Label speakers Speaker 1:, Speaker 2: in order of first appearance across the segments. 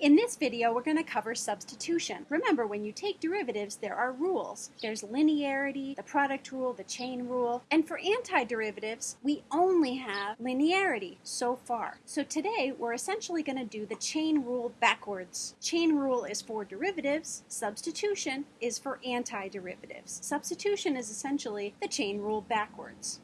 Speaker 1: In this video, we're going to cover substitution. Remember, when you take derivatives, there are rules. There's linearity, the product rule, the chain rule, and for antiderivatives, we only have linearity so far. So today, we're essentially going to do the chain rule backwards. Chain rule is for derivatives, substitution is for antiderivatives. Substitution is essentially the chain rule backwards.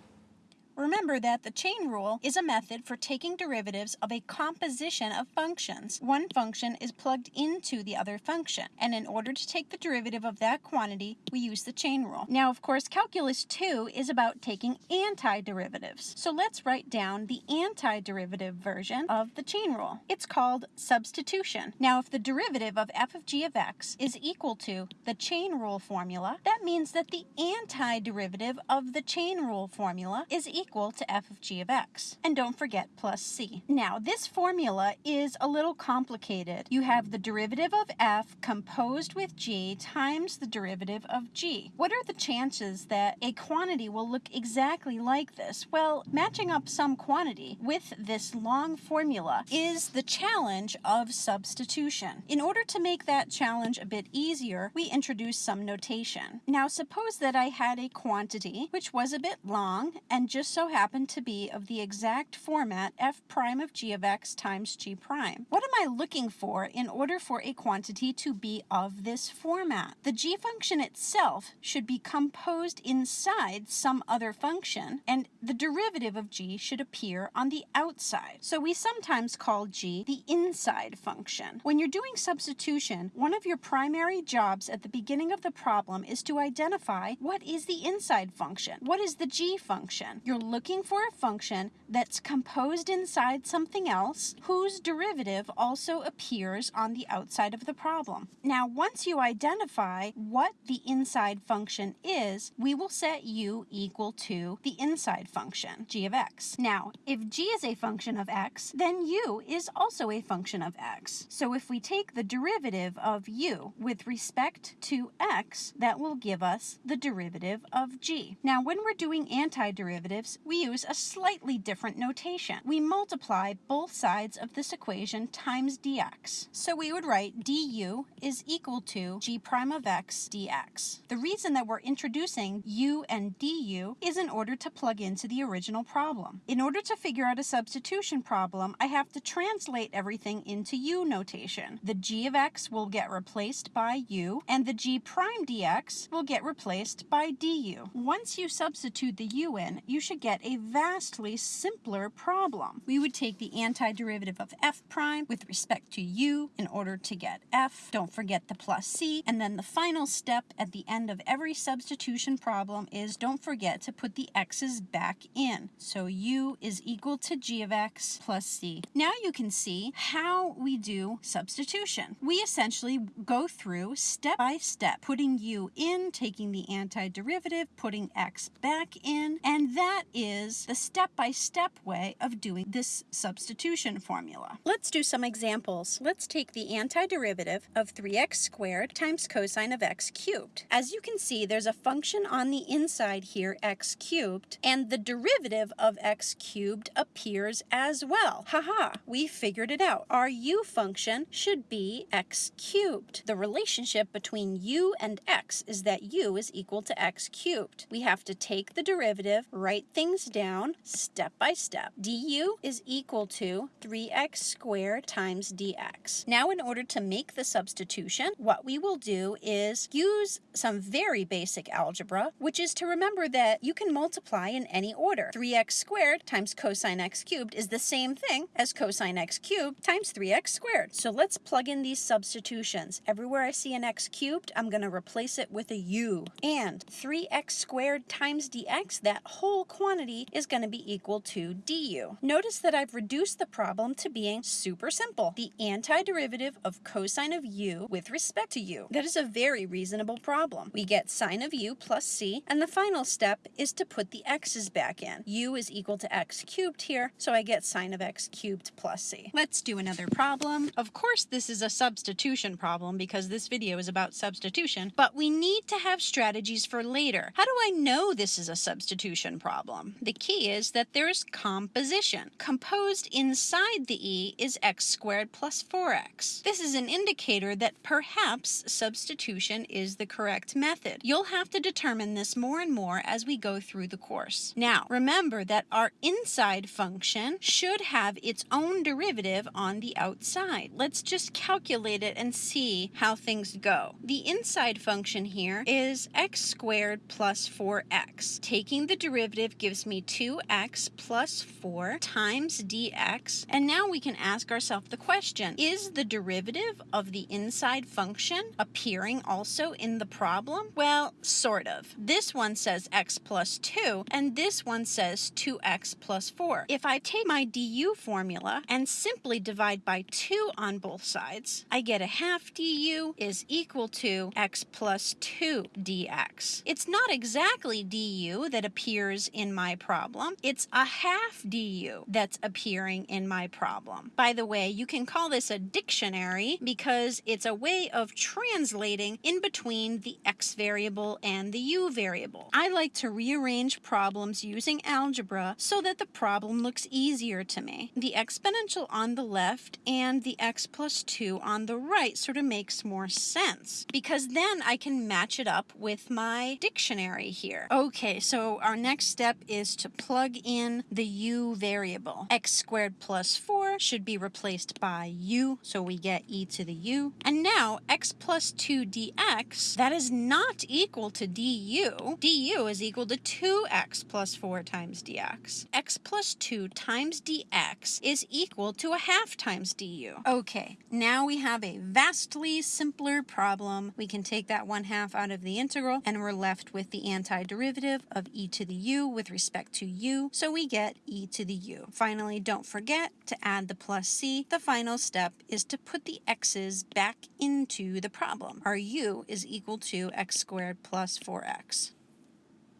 Speaker 2: Remember that the chain rule is a method for taking derivatives of a composition of functions. One function is plugged into the other function, and in order to take the derivative of that quantity, we use the chain rule. Now, of course, Calculus 2 is about taking antiderivatives. So let's write down the antiderivative version of the chain rule. It's called substitution. Now, if the derivative of f of g of x is equal to the chain rule formula, that means that the antiderivative of the chain rule formula is equal equal to f of g of x. And don't forget plus c. Now, this formula is a little complicated. You have the derivative of f composed with g times the derivative of g. What are the chances that a quantity will look exactly like this? Well, matching up some quantity with this long formula is the challenge of substitution. In order to make that challenge a bit easier, we introduce some notation. Now, suppose that I had a quantity which was a bit long and just so happen to be of the exact format f prime of g of x times g prime. What am I looking for in order for a quantity to be of this format? The g function itself should be composed inside some other function, and the derivative of g should appear on the outside. So we sometimes call g the inside function. When you're doing substitution, one of your primary jobs at the beginning of the problem is to identify what is the inside function. What is the g function? Looking for a function that's composed inside something else whose derivative also appears on the outside of the problem. Now, once you identify what the inside function is, we will set u equal to the inside function, g of x. Now, if g is a function of x, then u is also a function of x. So if we take the derivative of u with respect to x, that will give us the derivative of g. Now, when we're doing antiderivatives, we use a slightly different notation. We multiply both sides of this equation times dx. So we would write du is equal to g prime of x dx. The reason that we're introducing u and du is in order to plug into the original problem. In order to figure out a substitution problem, I have to translate everything into u notation. The g of x will get replaced by u, and the g prime dx will get replaced by du. Once you substitute the u in, you should get a vastly simpler problem. We would take the antiderivative of f prime with respect to u in order to get f. Don't forget the plus c. And then the final step at the end of every substitution problem is don't forget to put the x's back in. So u is equal to g of x plus c. Now you can see how we do substitution. We essentially go through step by step, putting u in, taking the antiderivative, putting x back in, and that is the step-by-step -step way of doing this substitution formula. Let's do some examples. Let's take the antiderivative of 3x squared times cosine of x cubed. As you can see, there's a function on the inside here, x cubed, and the derivative of x cubed appears as well. Haha, we figured it out. Our u function should be x cubed. The relationship between u and x is that u is equal to x cubed. We have to take the derivative, write things down, step by step. du is equal to 3x squared times dx. Now in order to make the substitution, what we will do is use some very basic algebra, which is to remember that you can multiply in any order. 3x squared times cosine x cubed is the same thing as cosine x cubed times 3x squared. So let's plug in these substitutions. Everywhere I see an x cubed, I'm going to replace it with a u. And 3x squared times dx, that whole quantity is going to be equal to du. Notice that I've reduced the problem to being super simple. The antiderivative of cosine of u with respect to u. That is a very reasonable problem. We get sine of u plus c, and the final step is to put the x's back in. u is equal to x cubed here, so I get sine of x cubed plus c. Let's do another problem. Of course, this is a substitution problem because this video is about substitution, but we need to have strategies for later. How do I know this is a substitution problem? The key is that there's composition. Composed inside the e is x squared plus 4x. This is an indicator that perhaps substitution is the correct method. You'll have to determine this more and more as we go through the course. Now, remember that our inside function should have its own derivative on the outside. Let's just calculate it and see how things go. The inside function here is x squared plus 4x. Taking the derivative gives me 2x plus 4 times dx. And now we can ask ourselves the question, is the derivative of the inside function appearing also in the problem? Well, sort of. This one says x plus 2, and this one says 2x plus 4. If I take my du formula and simply divide by 2 on both sides, I get a half du is equal to x plus 2 dx. It's not exactly du that appears in my problem, it's a half du that's appearing in my problem. By the way, you can call this a dictionary because it's a way of translating in between the x variable and the u variable. I like to rearrange problems using algebra so that the problem looks easier to me. The exponential on the left and the x plus 2 on the right sort of makes more sense because then I can match it up with my dictionary here. Okay, so our next step is to plug in the u variable. x squared plus 4 should be replaced by u, so we get e to the u. And now x plus 2 dx, that is not equal to du. du is equal to 2x plus 4 times dx. x plus 2 times dx is equal to a half times du. Okay, now we have a vastly simpler problem. We can take that 1 half out of the integral and we're left with the antiderivative of e to the u with respect to u, so we get e to the u. Finally, don't forget to add the plus c. The final step is to put the x's back into the problem. Our u is equal to x squared plus 4x.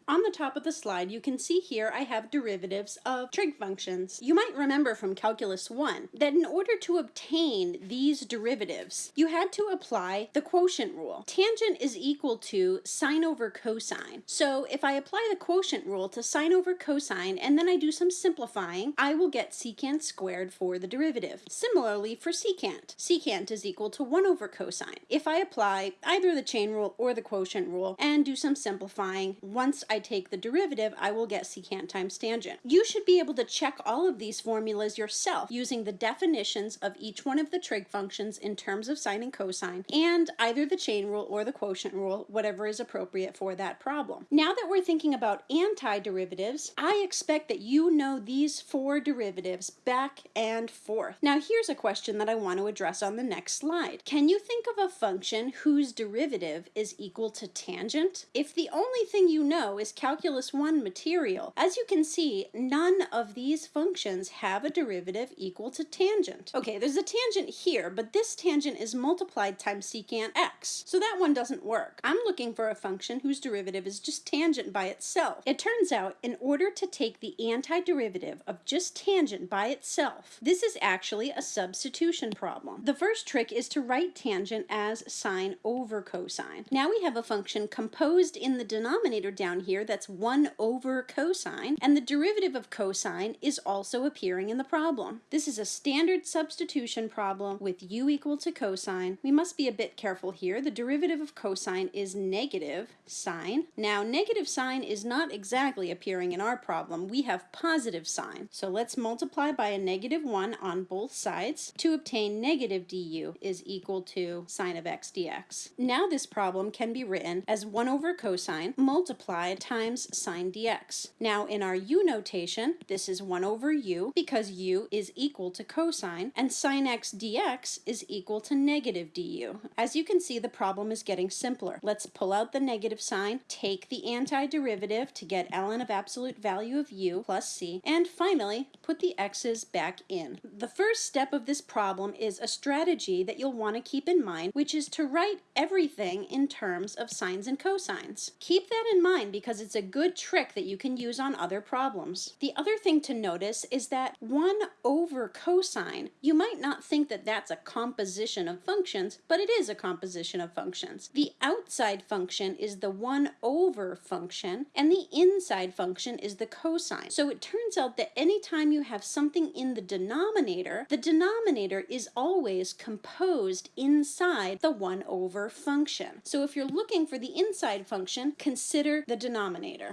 Speaker 2: On the top of the slide, you can see here I have derivatives of trig functions. You might remember from Calculus 1 that in order to obtain these derivatives, you had to apply the quotient rule. Tangent is equal to sine over cosine. So if I apply the quotient rule to sine over cosine and then I do some simplifying, I will get secant squared for the derivative. Similarly for secant, secant is equal to 1 over cosine. If I apply either the chain rule or the quotient rule and do some simplifying, once I I take the derivative, I will get secant times tangent. You should be able to check all of these formulas yourself using the definitions of each one of the trig functions in terms of sine and cosine, and either the chain rule or the quotient rule, whatever is appropriate for that problem. Now that we're thinking about antiderivatives, I expect that you know these four derivatives back and forth. Now here's a question that I want to address on the next slide. Can you think of a function whose derivative is equal to tangent? If the only thing you know is Calculus 1 material. As you can see, none of these functions have a derivative equal to tangent. Okay, there's a tangent here, but this tangent is multiplied times secant x, so that one doesn't work. I'm looking for a function whose derivative is just tangent by itself. It turns out, in order to take the antiderivative of just tangent by itself, this is actually a substitution problem. The first trick is to write tangent as sine over cosine. Now we have a function composed in the denominator down here here that's 1 over cosine, and the derivative of cosine is also appearing in the problem. This is a standard substitution problem with u equal to cosine. We must be a bit careful here. The derivative of cosine is negative sine. Now, negative sine is not exactly appearing in our problem. We have positive sine. So let's multiply by a negative 1 on both sides to obtain negative du is equal to sine of x dx. Now this problem can be written as 1 over cosine multiplied times sine dx. Now in our u notation, this is 1 over u because u is equal to cosine, and sine x dx is equal to negative du. As you can see, the problem is getting simpler. Let's pull out the negative sign, take the antiderivative to get ln of absolute value of u plus c, and finally put the x's back in. The first step of this problem is a strategy that you'll want to keep in mind, which is to write everything in terms of sines and cosines. Keep that in mind because because it's a good trick that you can use on other problems. The other thing to notice is that 1 over cosine, you might not think that that's a composition of functions, but it is a composition of functions. The outside function is the 1 over function, and the inside function is the cosine. So it turns out that anytime you have something in the denominator, the denominator is always composed inside the 1 over function. So if you're looking for the inside function, consider the denominator.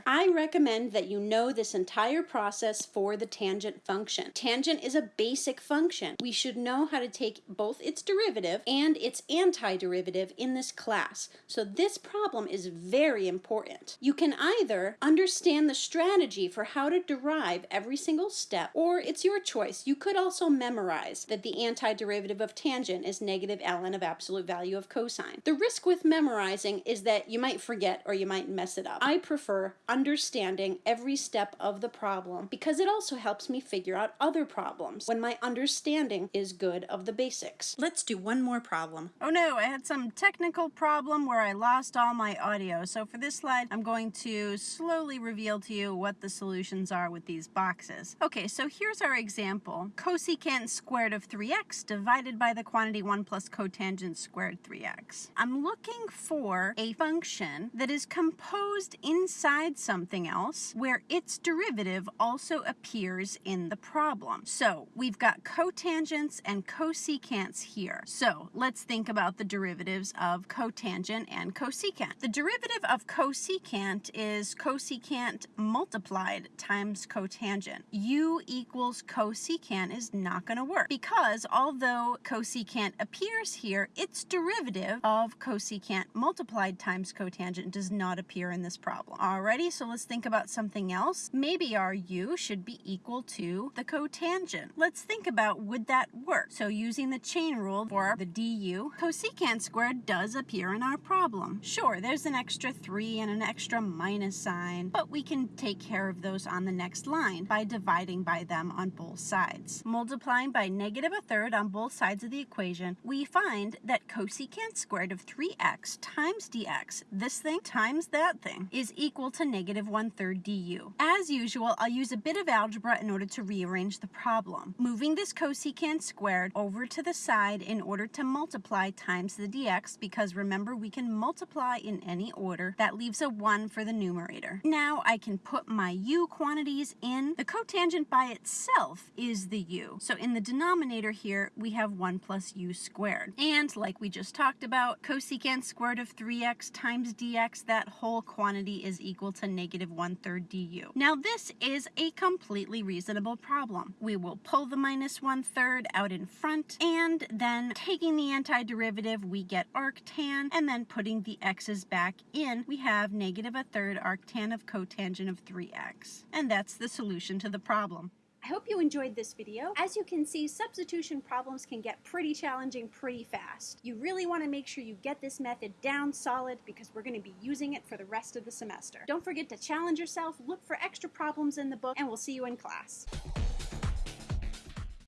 Speaker 2: I recommend that you know this entire process for the tangent function. Tangent is a basic function. We should know how to take both its derivative and its antiderivative in this class. So this problem is very important. You can either understand the strategy for how to derive every single step, or it's your choice. You could also memorize that the antiderivative of tangent is negative ln of absolute value of cosine. The risk with memorizing is that you might forget or you might mess it up. I prefer understanding every step of the problem because it also helps me figure out other problems when my understanding is good of the basics. Let's do one more problem.
Speaker 3: Oh no, I had some technical problem where I lost all my audio. So for this slide, I'm going to slowly reveal to you what the solutions are with these boxes. Okay, so here's our example. Cosecant squared of 3x divided by the quantity 1 plus cotangent squared 3x. I'm looking for a function that is composed inside something else where its derivative also appears in the problem. So we've got cotangents and cosecants here. So let's think about the derivatives of cotangent and cosecant. The derivative of cosecant is cosecant multiplied times cotangent. u equals cosecant is not going to work because although cosecant appears here, its derivative of cosecant multiplied times cotangent does not appear in this problem. Alrighty, so let's think about something else. Maybe our u should be equal to the cotangent. Let's think about would that work? So using the chain rule for the du, cosecant squared does appear in our problem. Sure, there's an extra 3 and an extra minus sign, but we can take care of those on the next line by dividing by them on both sides. Multiplying by negative a third on both sides of the equation, we find that cosecant squared of 3x times dx, this thing times that thing, is equal to negative one third du. As usual, I'll use a bit of algebra in order to rearrange the problem. Moving this cosecant squared over to the side in order to multiply times the dx, because remember we can multiply in any order, that leaves a 1 for the numerator. Now I can put my u quantities in. The cotangent by itself is the u. So in the denominator here, we have 1 plus u squared. And like we just talked about, cosecant squared of 3x times dx, that whole quantity is equal to negative 1 third du. Now this is a completely reasonable problem. We will pull the minus 1 third out in front, and then taking the antiderivative, we get arctan, and then putting the x's back in, we have negative a third arctan of cotangent of 3x. And that's the solution to the problem.
Speaker 1: I hope you enjoyed this video. As you can see, substitution problems can get pretty challenging pretty fast. You really want to make sure you get this method down solid because we're going to be using it for the rest of the semester. Don't forget to challenge yourself, look for extra problems in the book, and we'll see you in class.